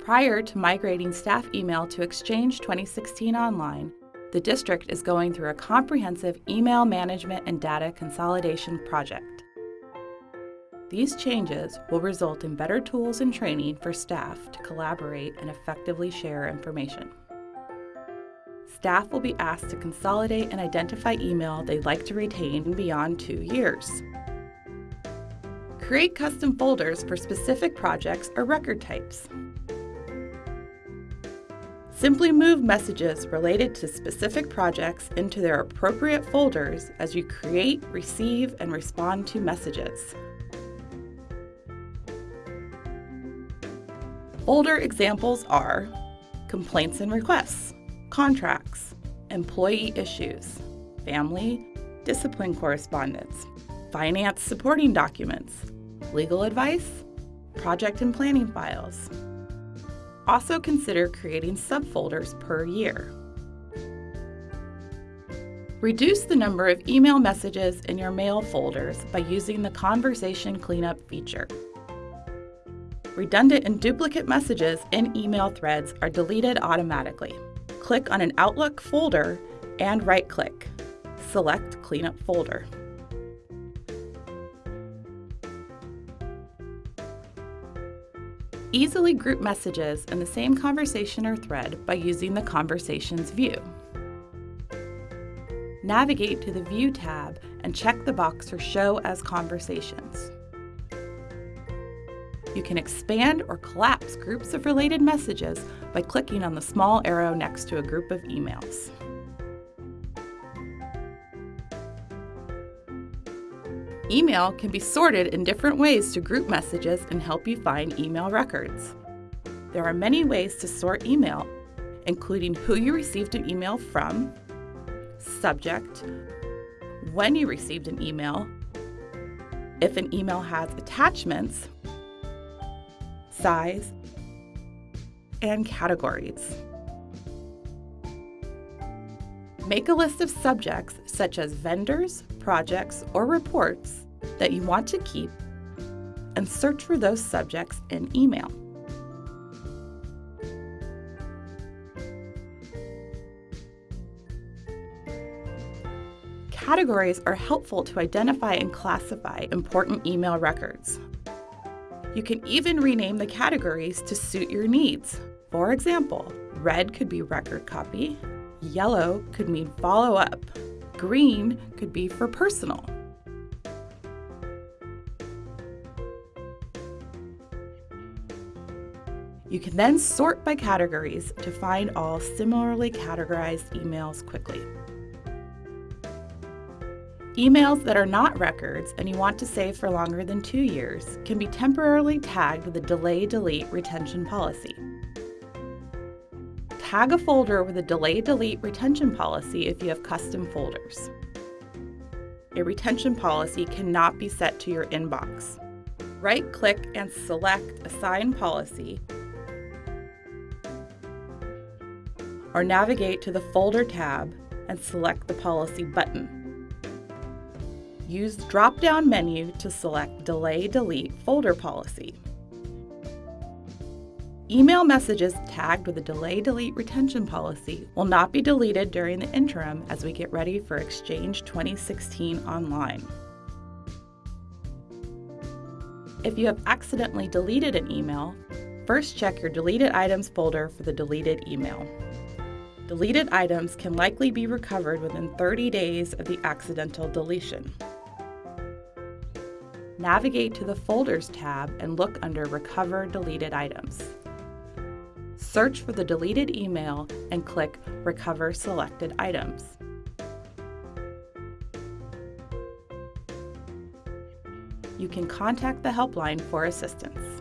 Prior to migrating staff email to Exchange 2016 Online, the district is going through a comprehensive email management and data consolidation project. These changes will result in better tools and training for staff to collaborate and effectively share information. Staff will be asked to consolidate and identify email they'd like to retain beyond two years. Create custom folders for specific projects or record types. Simply move messages related to specific projects into their appropriate folders as you create, receive, and respond to messages. Folder examples are complaints and requests, contracts, employee issues, family, discipline correspondence, finance supporting documents, legal advice, project and planning files. Also consider creating subfolders per year. Reduce the number of email messages in your mail folders by using the Conversation Cleanup feature. Redundant and duplicate messages in email threads are deleted automatically. Click on an Outlook folder and right-click. Select Cleanup Folder. Easily group messages in the same conversation or thread by using the Conversations view. Navigate to the View tab and check the box for Show as Conversations. You can expand or collapse groups of related messages by clicking on the small arrow next to a group of emails. Email can be sorted in different ways to group messages and help you find email records. There are many ways to sort email, including who you received an email from, subject, when you received an email, if an email has attachments, size, and categories. Make a list of subjects such as vendors, projects, or reports that you want to keep and search for those subjects in email. Categories are helpful to identify and classify important email records. You can even rename the categories to suit your needs. For example, red could be record copy, yellow could mean follow up, green could be for personal. You can then sort by categories to find all similarly categorized emails quickly. Emails that are not records and you want to save for longer than two years can be temporarily tagged with a delay delete retention policy. Tag a folder with a delay delete retention policy if you have custom folders. A retention policy cannot be set to your inbox. Right click and select Assign Policy or navigate to the Folder tab and select the Policy button. Use the drop-down menu to select Delay Delete Folder Policy. Email messages tagged with a Delay Delete Retention Policy will not be deleted during the interim as we get ready for Exchange 2016 Online. If you have accidentally deleted an email, first check your Deleted Items folder for the deleted email. Deleted items can likely be recovered within 30 days of the accidental deletion. Navigate to the Folders tab and look under Recover Deleted Items. Search for the deleted email and click Recover Selected Items. You can contact the helpline for assistance.